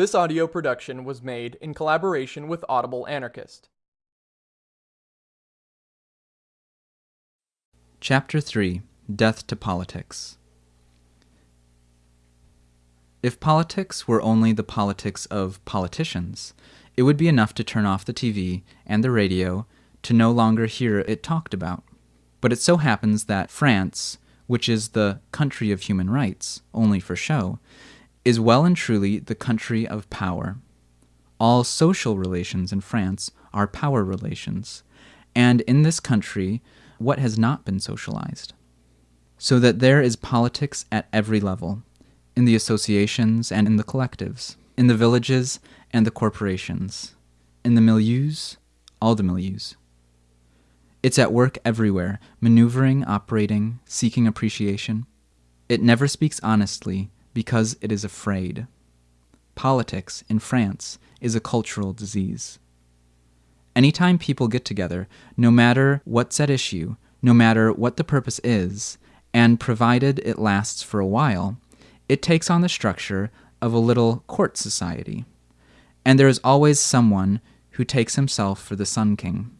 This audio production was made in collaboration with Audible Anarchist. Chapter 3 Death to Politics If politics were only the politics of politicians, it would be enough to turn off the TV and the radio to no longer hear it talked about. But it so happens that France, which is the country of human rights, only for show, is well and truly the country of power. All social relations in France are power relations, and in this country, what has not been socialized? So that there is politics at every level, in the associations and in the collectives, in the villages and the corporations, in the milieus, all the milieus. It's at work everywhere, maneuvering, operating, seeking appreciation. It never speaks honestly because it is afraid. Politics, in France, is a cultural disease. Anytime people get together, no matter what's at issue, no matter what the purpose is, and provided it lasts for a while, it takes on the structure of a little court society. And there is always someone who takes himself for the Sun King.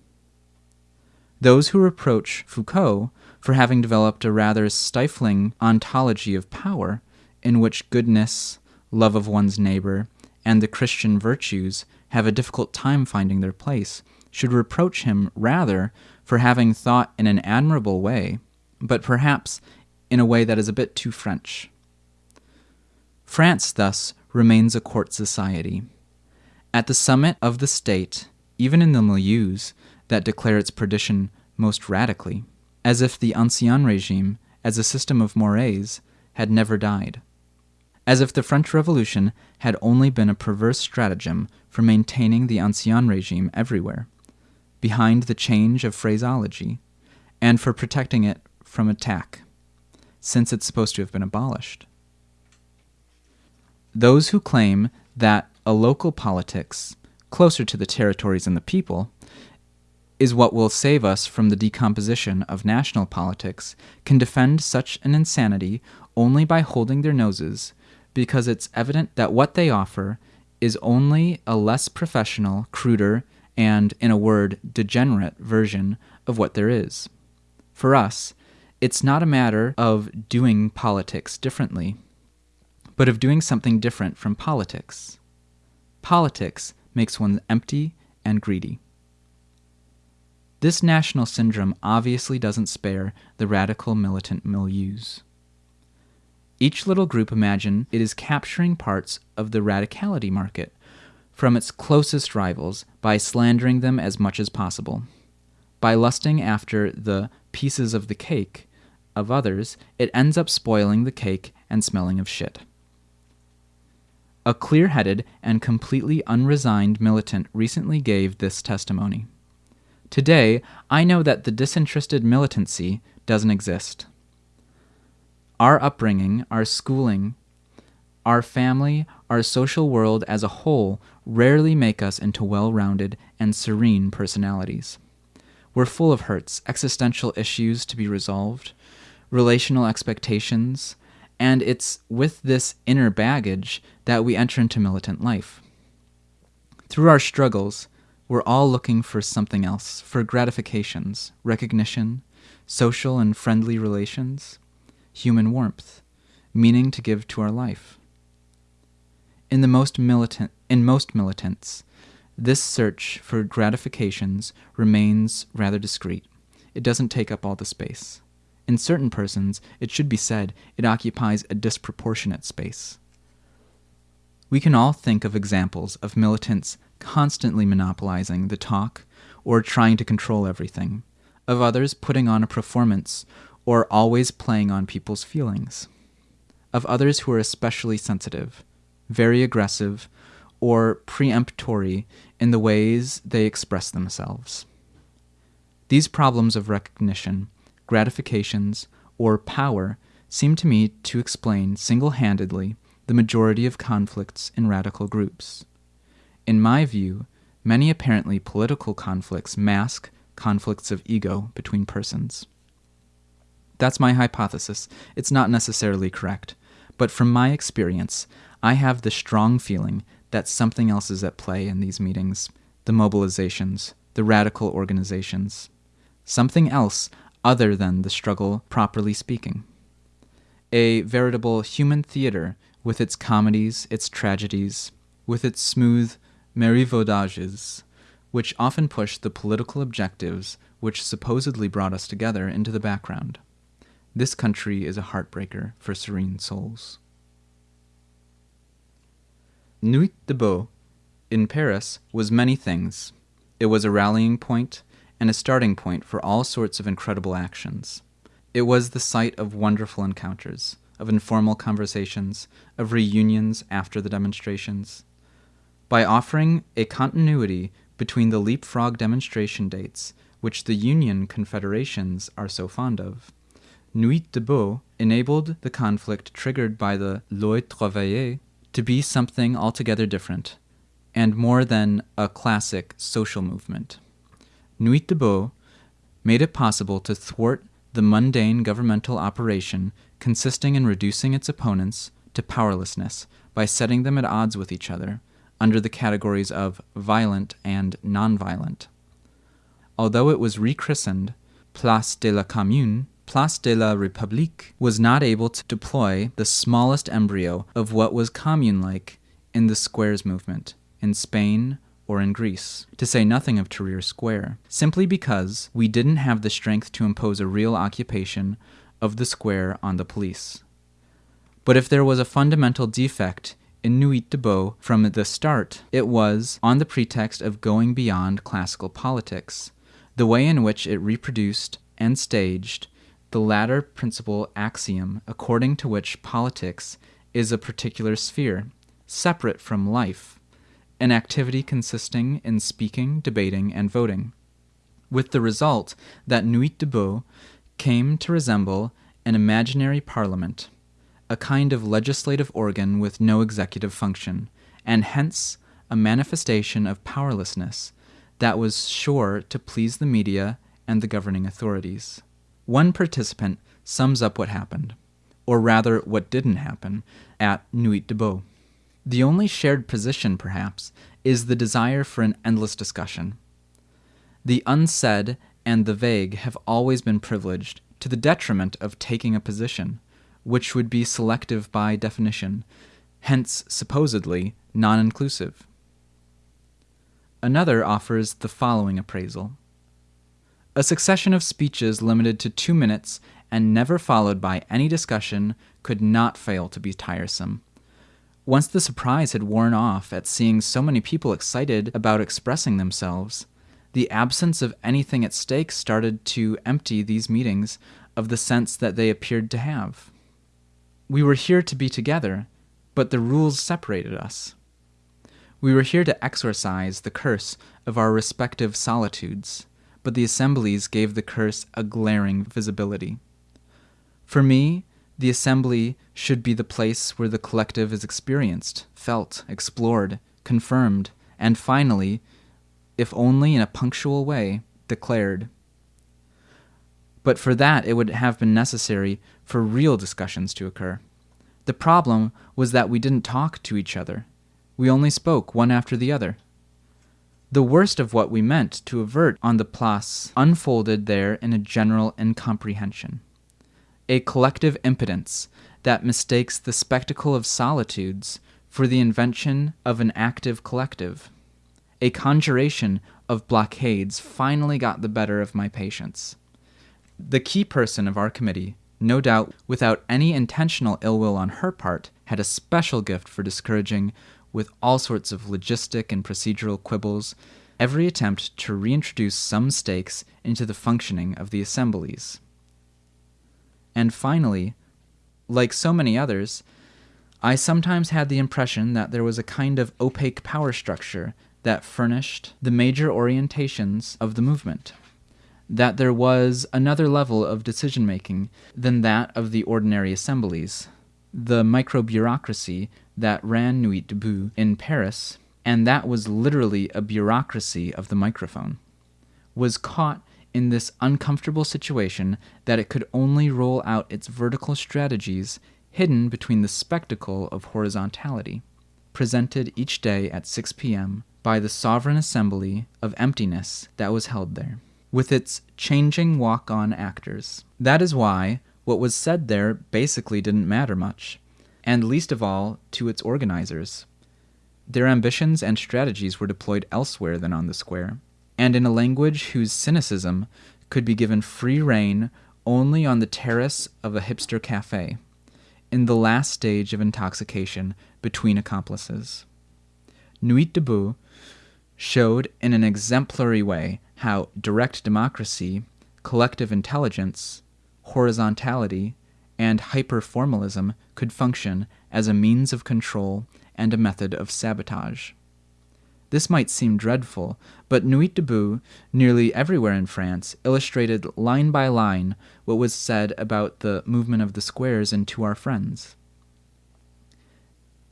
Those who reproach Foucault for having developed a rather stifling ontology of power in which goodness, love of one's neighbor, and the Christian virtues have a difficult time finding their place, should reproach him rather for having thought in an admirable way, but perhaps in a way that is a bit too French. France, thus, remains a court society. At the summit of the state, even in the milieus that declare its perdition most radically, as if the Ancien regime, as a system of mores, had never died as if the French Revolution had only been a perverse stratagem for maintaining the Ancien regime everywhere, behind the change of phraseology, and for protecting it from attack, since it's supposed to have been abolished. Those who claim that a local politics, closer to the territories and the people, is what will save us from the decomposition of national politics can defend such an insanity only by holding their noses because it's evident that what they offer is only a less professional, cruder, and, in a word, degenerate version of what there is. For us, it's not a matter of doing politics differently, but of doing something different from politics. Politics makes one empty and greedy. This national syndrome obviously doesn't spare the radical militant milieus. Each little group imagine it is capturing parts of the radicality market from its closest rivals by slandering them as much as possible. By lusting after the pieces of the cake of others, it ends up spoiling the cake and smelling of shit. A clear headed and completely unresigned militant recently gave this testimony. Today, I know that the disinterested militancy doesn't exist. Our upbringing, our schooling, our family, our social world as a whole rarely make us into well rounded and serene personalities. We're full of hurts, existential issues to be resolved, relational expectations, and it's with this inner baggage that we enter into militant life. Through our struggles, we're all looking for something else, for gratifications, recognition, social and friendly relations human warmth, meaning to give to our life. In the most militant in most militants, this search for gratifications remains rather discreet. It doesn't take up all the space. In certain persons, it should be said, it occupies a disproportionate space. We can all think of examples of militants constantly monopolizing the talk or trying to control everything, of others putting on a performance or always playing on people's feelings, of others who are especially sensitive, very aggressive, or preemptory in the ways they express themselves. These problems of recognition, gratifications, or power seem to me to explain single handedly the majority of conflicts in radical groups. In my view, many apparently political conflicts mask conflicts of ego between persons. That's my hypothesis. It's not necessarily correct. But from my experience, I have the strong feeling that something else is at play in these meetings the mobilizations, the radical organizations. Something else other than the struggle properly speaking. A veritable human theater with its comedies, its tragedies, with its smooth marivaudages, which often push the political objectives which supposedly brought us together into the background. This country is a heartbreaker for serene souls. Nuit Debout in Paris was many things. It was a rallying point and a starting point for all sorts of incredible actions. It was the site of wonderful encounters, of informal conversations, of reunions after the demonstrations. By offering a continuity between the leapfrog demonstration dates, which the Union confederations are so fond of, Nuit Debout enabled the conflict triggered by the Loi Travail to be something altogether different, and more than a classic social movement. Nuit Debout made it possible to thwart the mundane governmental operation consisting in reducing its opponents to powerlessness by setting them at odds with each other under the categories of violent and nonviolent. Although it was rechristened Place de la Commune, Place de la République was not able to deploy the smallest embryo of what was commune like in the squares movement in Spain or in Greece, to say nothing of Tahrir Square, simply because we didn't have the strength to impose a real occupation of the square on the police. But if there was a fundamental defect in Nuit Debout from the start, it was on the pretext of going beyond classical politics, the way in which it reproduced and staged the latter principal axiom according to which politics is a particular sphere, separate from life, an activity consisting in speaking, debating, and voting, with the result that Nuit Debout came to resemble an imaginary parliament, a kind of legislative organ with no executive function, and hence a manifestation of powerlessness that was sure to please the media and the governing authorities. One participant sums up what happened, or rather what didn't happen, at Nuit de Debout. The only shared position, perhaps, is the desire for an endless discussion. The unsaid and the vague have always been privileged to the detriment of taking a position, which would be selective by definition, hence supposedly non inclusive. Another offers the following appraisal a succession of speeches limited to two minutes and never followed by any discussion could not fail to be tiresome. Once the surprise had worn off at seeing so many people excited about expressing themselves, the absence of anything at stake started to empty these meetings of the sense that they appeared to have. We were here to be together, but the rules separated us. We were here to exorcise the curse of our respective solitudes but the assemblies gave the curse a glaring visibility. For me, the assembly should be the place where the collective is experienced, felt, explored, confirmed, and finally, if only in a punctual way, declared. But for that, it would have been necessary for real discussions to occur. The problem was that we didn't talk to each other. We only spoke one after the other. The worst of what we meant to avert on the place unfolded there in a general incomprehension. A collective impotence that mistakes the spectacle of solitudes for the invention of an active collective. A conjuration of blockades finally got the better of my patience. The key person of our committee, no doubt without any intentional ill will on her part, had a special gift for discouraging with all sorts of logistic and procedural quibbles, every attempt to reintroduce some stakes into the functioning of the assemblies. And finally, like so many others, I sometimes had the impression that there was a kind of opaque power structure that furnished the major orientations of the movement, that there was another level of decision making than that of the ordinary assemblies, the micro bureaucracy that ran Nuit Debout in Paris, and that was literally a bureaucracy of the microphone, was caught in this uncomfortable situation that it could only roll out its vertical strategies hidden between the spectacle of horizontality, presented each day at 6 p.m. by the Sovereign Assembly of Emptiness that was held there, with its changing walk on actors. That is why what was said there basically didn't matter much, and least of all to its organizers. Their ambitions and strategies were deployed elsewhere than on the square, and in a language whose cynicism could be given free rein only on the terrace of a hipster cafe, in the last stage of intoxication between accomplices. Nuit Debout showed in an exemplary way how direct democracy, collective intelligence, horizontality, and hyperformalism could function as a means of control and a method of sabotage. This might seem dreadful, but Nuit Debout, nearly everywhere in France, illustrated line by line what was said about the movement of the squares in To Our Friends,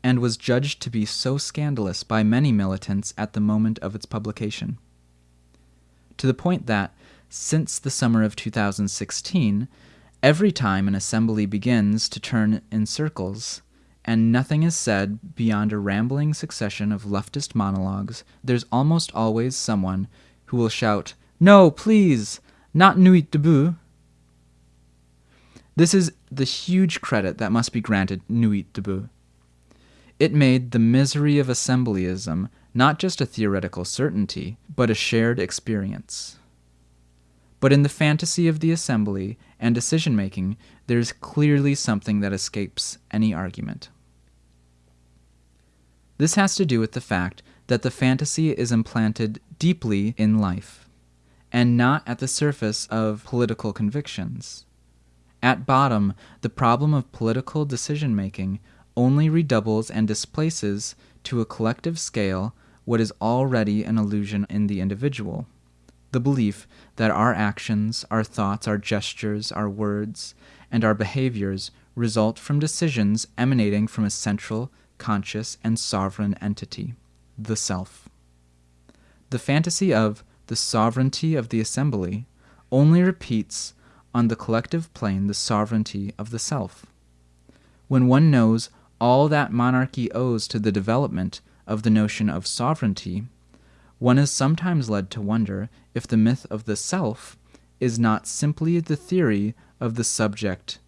and was judged to be so scandalous by many militants at the moment of its publication. To the point that, since the summer of 2016, every time an assembly begins to turn in circles, and nothing is said beyond a rambling succession of leftist monologues, there's almost always someone who will shout, No, please, not Nuit Debout. This is the huge credit that must be granted Nuit Debout. It made the misery of assemblyism not just a theoretical certainty, but a shared experience. But in the fantasy of the assembly and decision making, there's clearly something that escapes any argument. This has to do with the fact that the fantasy is implanted deeply in life, and not at the surface of political convictions. At bottom, the problem of political decision making only redoubles and displaces to a collective scale what is already an illusion in the individual the belief that our actions, our thoughts, our gestures, our words, and our behaviors result from decisions emanating from a central conscious, and sovereign entity, the self. The fantasy of the sovereignty of the assembly only repeats on the collective plane the sovereignty of the self. When one knows all that monarchy owes to the development of the notion of sovereignty, one is sometimes led to wonder if the myth of the self is not simply the theory of the subject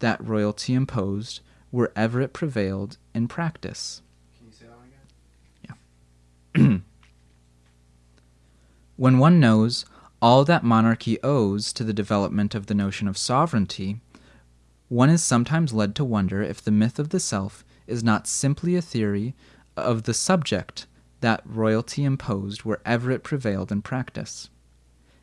that royalty imposed wherever it prevailed in practice. Can you say that again? Yeah. when one knows all that monarchy owes to the development of the notion of sovereignty, one is sometimes led to wonder if the myth of the self is not simply a theory of the subject that royalty imposed wherever it prevailed in practice.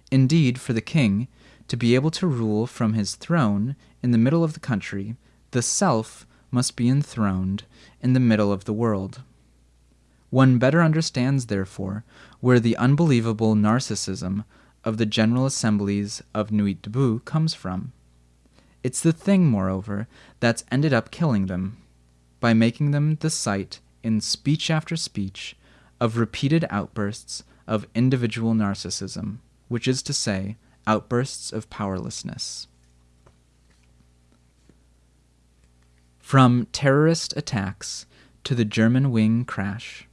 Indeed, for the king, to be able to rule from his throne in the middle of the country, the self must be enthroned in the middle of the world. One better understands, therefore, where the unbelievable narcissism of the General Assemblies of Nuit Debout comes from. It's the thing, moreover, that's ended up killing them, by making them the site, in speech after speech, of repeated outbursts of individual narcissism, which is to say, outbursts of powerlessness. From terrorist attacks to the Germanwings crash.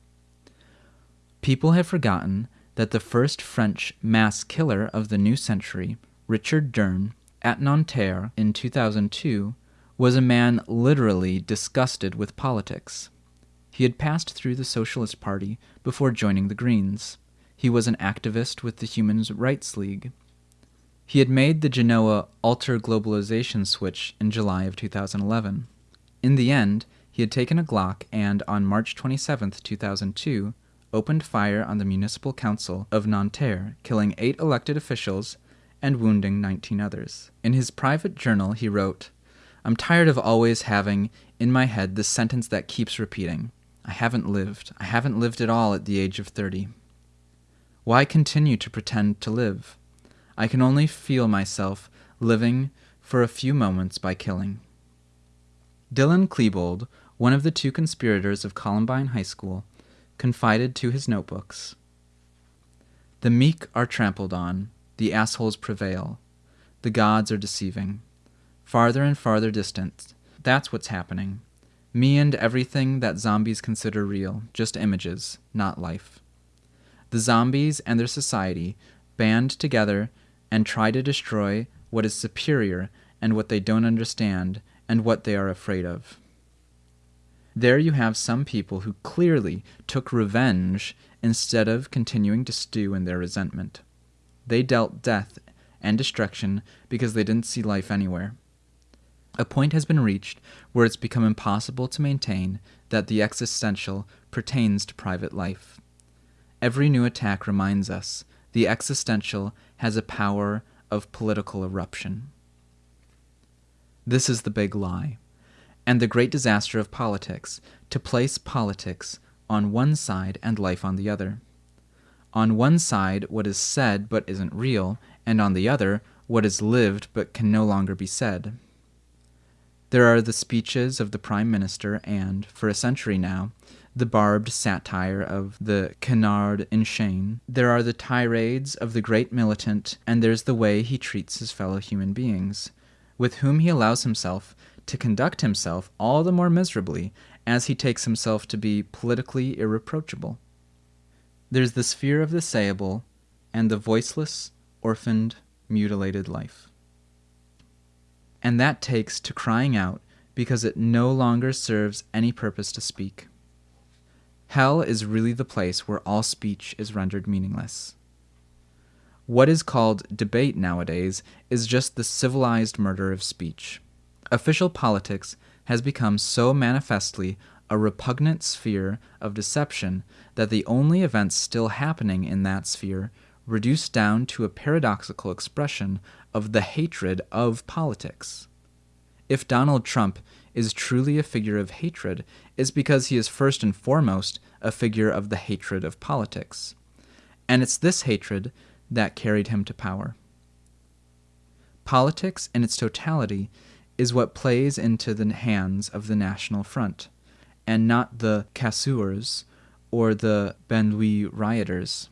People have forgotten that the first French mass killer of the new century, Richard Durn, at Nanterre in 2002, was a man literally disgusted with politics. He had passed through the Socialist Party before joining the Greens. He was an activist with the Human Rights League. He had made the Genoa alter globalization switch in July of 2011. In the end, he had taken a Glock and, on March 27, 2002, opened fire on the Municipal Council of Nanterre, killing eight elected officials and wounding 19 others. In his private journal, he wrote, I'm tired of always having in my head the sentence that keeps repeating I haven't lived. I haven't lived at all at the age of 30. Why continue to pretend to live? I can only feel myself living for a few moments by killing. Dylan Klebold, one of the two conspirators of Columbine High School, confided to his notebooks The meek are trampled on, the assholes prevail, the gods are deceiving. Farther and farther distant, that's what's happening. Me and everything that zombies consider real, just images, not life. The zombies and their society band together and try to destroy what is superior and what they don't understand and what they are afraid of. There you have some people who clearly took revenge instead of continuing to stew in their resentment. They dealt death and destruction because they didn't see life anywhere. A point has been reached where it's become impossible to maintain that the existential pertains to private life. Every new attack reminds us the existential has a power of political eruption. This is the big lie and the great disaster of politics to place politics on one side and life on the other. On one side, what is said but isn't real, and on the other, what is lived but can no longer be said. There are the speeches of the Prime Minister, and, for a century now, the barbed satire of the canard enchaîné. There are the tirades of the great militant, and there's the way he treats his fellow human beings, with whom he allows himself to conduct himself all the more miserably as he takes himself to be politically irreproachable. There's the sphere of the sayable and the voiceless, orphaned, mutilated life. And that takes to crying out because it no longer serves any purpose to speak. Hell is really the place where all speech is rendered meaningless. What is called debate nowadays is just the civilized murder of speech. Official politics has become so manifestly a repugnant sphere of deception that the only events still happening in that sphere reduced down to a paradoxical expression of the hatred of politics. If Donald Trump is truly a figure of hatred, it's because he is first and foremost a figure of the hatred of politics. And it's this hatred that carried him to power. Politics in its totality is what plays into the hands of the National Front, and not the casseurs or the Banlieue rioters.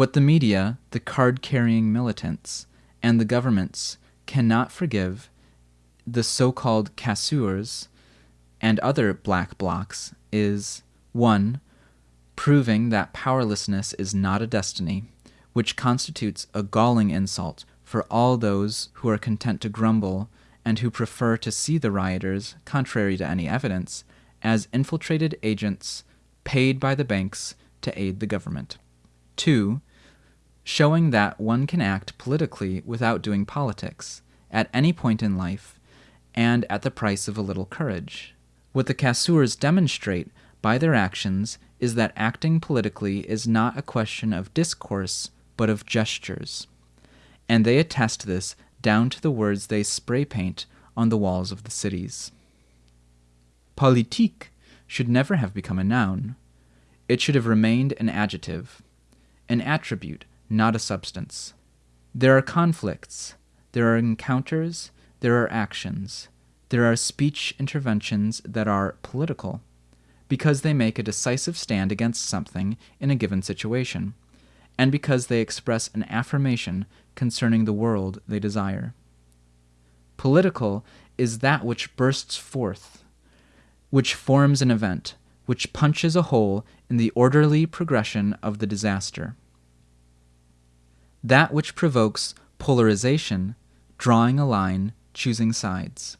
What the media, the card carrying militants, and the governments cannot forgive the so called casseurs and other black blocs is 1. Proving that powerlessness is not a destiny, which constitutes a galling insult for all those who are content to grumble and who prefer to see the rioters, contrary to any evidence, as infiltrated agents paid by the banks to aid the government. 2. Showing that one can act politically without doing politics, at any point in life, and at the price of a little courage. What the casseurs demonstrate by their actions is that acting politically is not a question of discourse, but of gestures and they attest this down to the words they spray paint on the walls of the cities. Politique should never have become a noun. It should have remained an adjective, an attribute, not a substance. There are conflicts, there are encounters, there are actions, there are speech interventions that are political, because they make a decisive stand against something in a given situation, and because they express an affirmation concerning the world they desire. Political is that which bursts forth, which forms an event, which punches a hole in the orderly progression of the disaster. That which provokes polarization, drawing a line, choosing sides.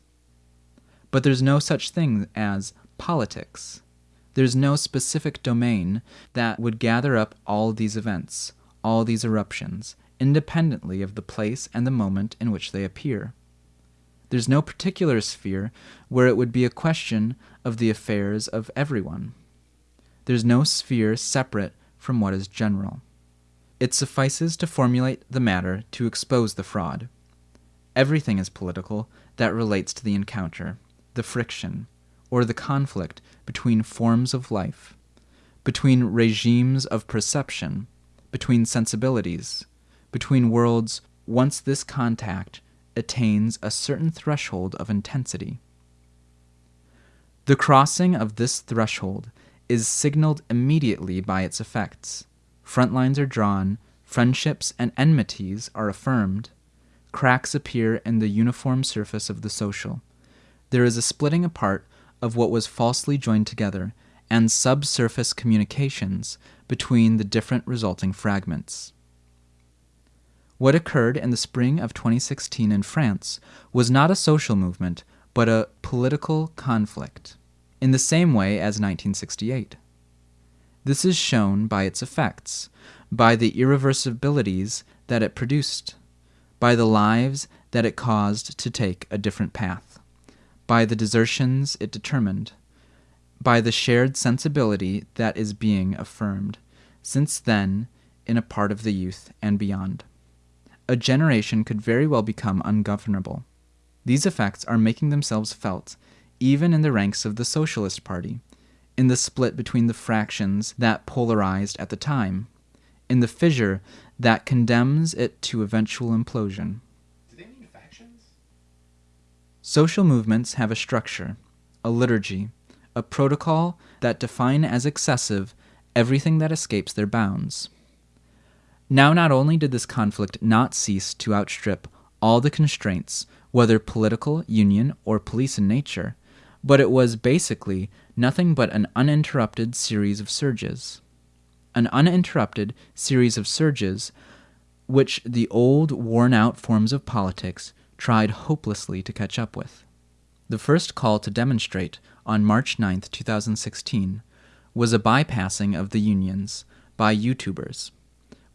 But there's no such thing as politics. There's no specific domain that would gather up all these events, all these eruptions, independently of the place and the moment in which they appear. There's no particular sphere where it would be a question of the affairs of everyone. There's no sphere separate from what is general. It suffices to formulate the matter to expose the fraud. Everything is political that relates to the encounter, the friction, or the conflict between forms of life, between regimes of perception, between sensibilities, between worlds once this contact attains a certain threshold of intensity. The crossing of this threshold is signaled immediately by its effects. Front lines are drawn, friendships and enmities are affirmed, cracks appear in the uniform surface of the social. there is a splitting apart of what was falsely joined together and subsurface communications between the different resulting fragments. What occurred in the spring of 2016 in France was not a social movement, but a political conflict, in the same way as 1968. This is shown by its effects, by the irreversibilities that it produced, by the lives that it caused to take a different path, by the desertions it determined, by the shared sensibility that is being affirmed, since then, in a part of the youth and beyond. A generation could very well become ungovernable. These effects are making themselves felt even in the ranks of the Socialist Party, in the split between the fractions that polarized at the time, in the fissure that condemns it to eventual implosion. Do they mean factions? Social movements have a structure, a liturgy, a protocol that define as excessive everything that escapes their bounds. Now, not only did this conflict not cease to outstrip all the constraints, whether political, union, or police in nature, but it was basically nothing but an uninterrupted series of surges. An uninterrupted series of surges which the old, worn out forms of politics tried hopelessly to catch up with. The first call to demonstrate on March 9, 2016, was a bypassing of the unions by YouTubers,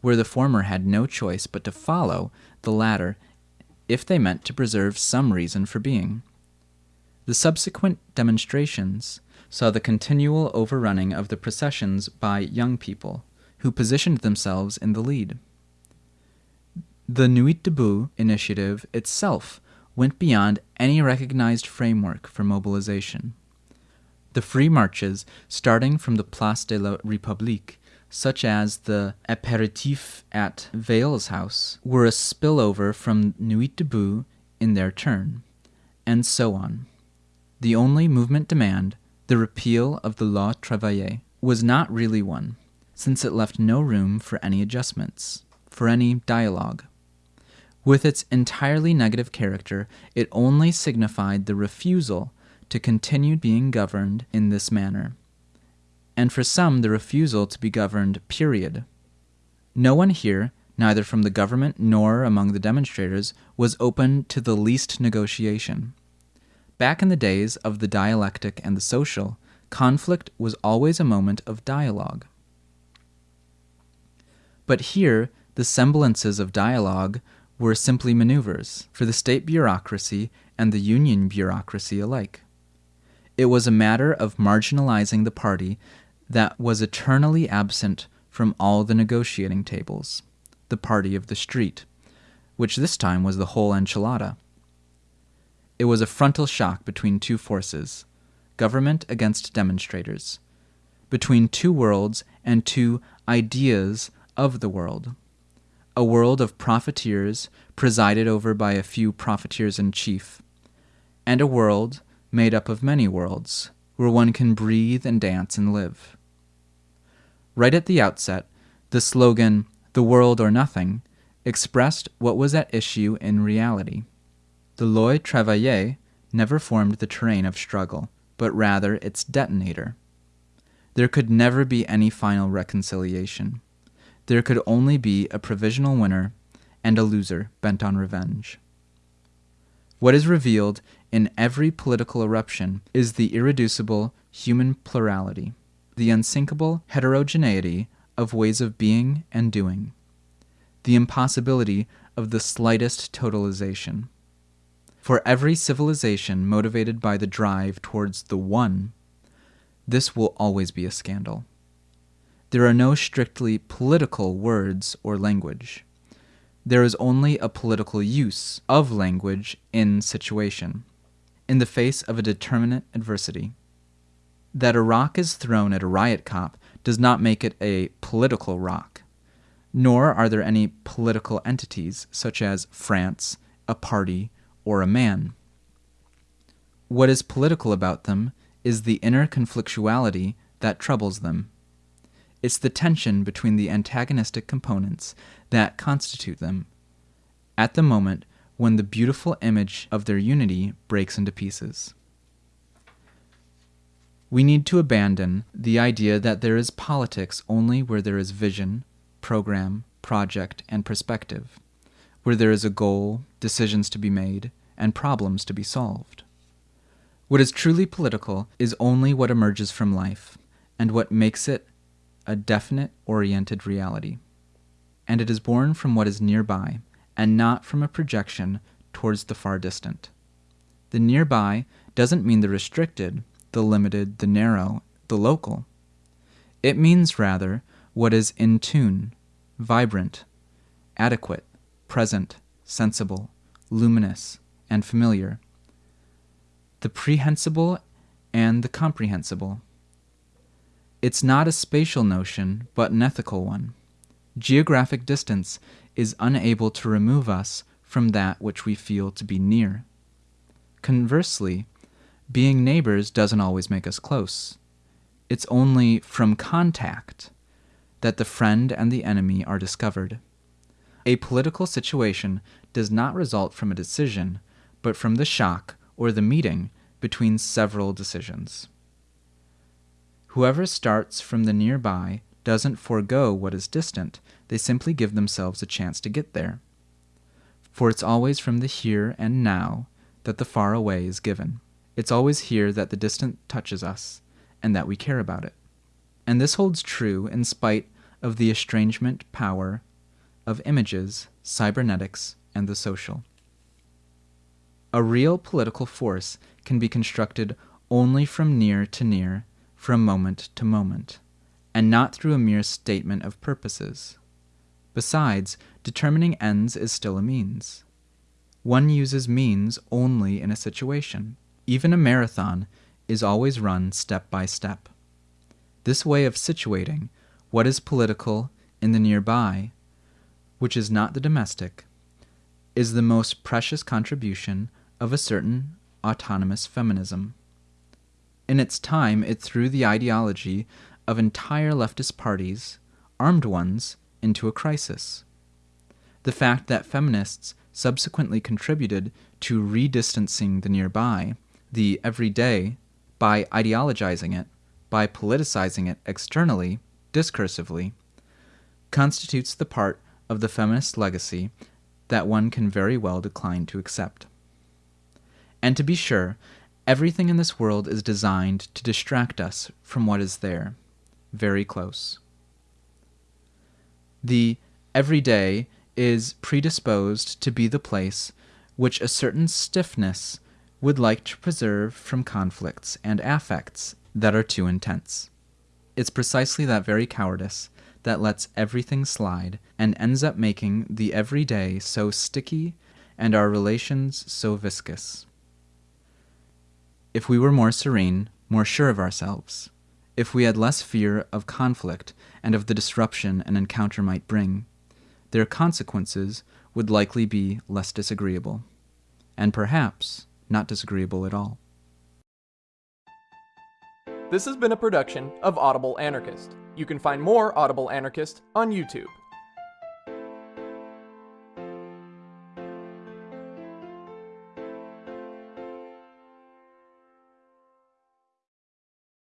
where the former had no choice but to follow the latter if they meant to preserve some reason for being. The subsequent demonstrations saw the continual overrunning of the processions by young people, who positioned themselves in the lead. The Nuit Debout initiative itself went beyond any recognized framework for mobilization. The free marches, starting from the Place de la République, such as the apéritif at Valls's house, were a spillover from Nuit Debout in their turn, and so on. The only movement demand, the repeal of the Loi Travail, was not really one, since it left no room for any adjustments, for any dialogue. With its entirely negative character, it only signified the refusal to continue being governed in this manner, and for some the refusal to be governed, period. No one here, neither from the government nor among the demonstrators, was open to the least negotiation. Back in the days of the dialectic and the social, conflict was always a moment of dialogue. But here, the semblances of dialogue were simply maneuvers for the state bureaucracy and the union bureaucracy alike. It was a matter of marginalizing the party that was eternally absent from all the negotiating tables, the party of the street, which this time was the whole enchilada. It was a frontal shock between two forces government against demonstrators, between two worlds and two ideas of the world a world of profiteers presided over by a few profiteers in chief, and a world made up of many worlds where one can breathe and dance and live. Right at the outset, the slogan, the world or nothing, expressed what was at issue in reality. The Loi Travail never formed the terrain of struggle, but rather its detonator. There could never be any final reconciliation there could only be a provisional winner and a loser bent on revenge. What is revealed in every political eruption is the irreducible human plurality, the unsinkable heterogeneity of ways of being and doing, the impossibility of the slightest totalization. For every civilization motivated by the drive towards the one, this will always be a scandal there are no strictly political words or language. There is only a political use of language in situation, in the face of a determinate adversity. That a rock is thrown at a riot cop does not make it a political rock, nor are there any political entities such as France, a party, or a man. What is political about them is the inner conflictuality that troubles them. It's the tension between the antagonistic components that constitute them at the moment when the beautiful image of their unity breaks into pieces. We need to abandon the idea that there is politics only where there is vision, program, project, and perspective, where there is a goal, decisions to be made, and problems to be solved. What is truly political is only what emerges from life and what makes it a definite oriented reality. And it is born from what is nearby and not from a projection towards the far distant. The nearby doesn't mean the restricted, the limited, the narrow, the local. It means rather what is in tune, vibrant, adequate, present, sensible, luminous, and familiar. The prehensible and the comprehensible. It's not a spatial notion, but an ethical one. Geographic distance is unable to remove us from that which we feel to be near. Conversely, being neighbors doesn't always make us close. It's only from contact that the friend and the enemy are discovered. A political situation does not result from a decision, but from the shock or the meeting between several decisions. Whoever starts from the nearby doesn't forego what is distant, they simply give themselves a chance to get there. For it's always from the here and now that the far away is given. It's always here that the distant touches us, and that we care about it. And this holds true in spite of the estrangement power of images, cybernetics, and the social. A real political force can be constructed only from near to near, from moment to moment, and not through a mere statement of purposes. Besides, determining ends is still a means. One uses means only in a situation. Even a marathon is always run step by step. This way of situating what is political in the nearby, which is not the domestic, is the most precious contribution of a certain autonomous feminism. In its time, it threw the ideology of entire leftist parties, armed ones, into a crisis. The fact that feminists subsequently contributed to redistancing the nearby the everyday by ideologizing it, by politicizing it externally, discursively, constitutes the part of the feminist legacy that one can very well decline to accept. And to be sure, everything in this world is designed to distract us from what is there, very close. The everyday is predisposed to be the place which a certain stiffness would like to preserve from conflicts and affects that are too intense. It's precisely that very cowardice that lets everything slide and ends up making the everyday so sticky and our relations so viscous. If we were more serene, more sure of ourselves, if we had less fear of conflict and of the disruption an encounter might bring, their consequences would likely be less disagreeable, and perhaps not disagreeable at all. This has been a production of Audible Anarchist. You can find more Audible Anarchist on YouTube.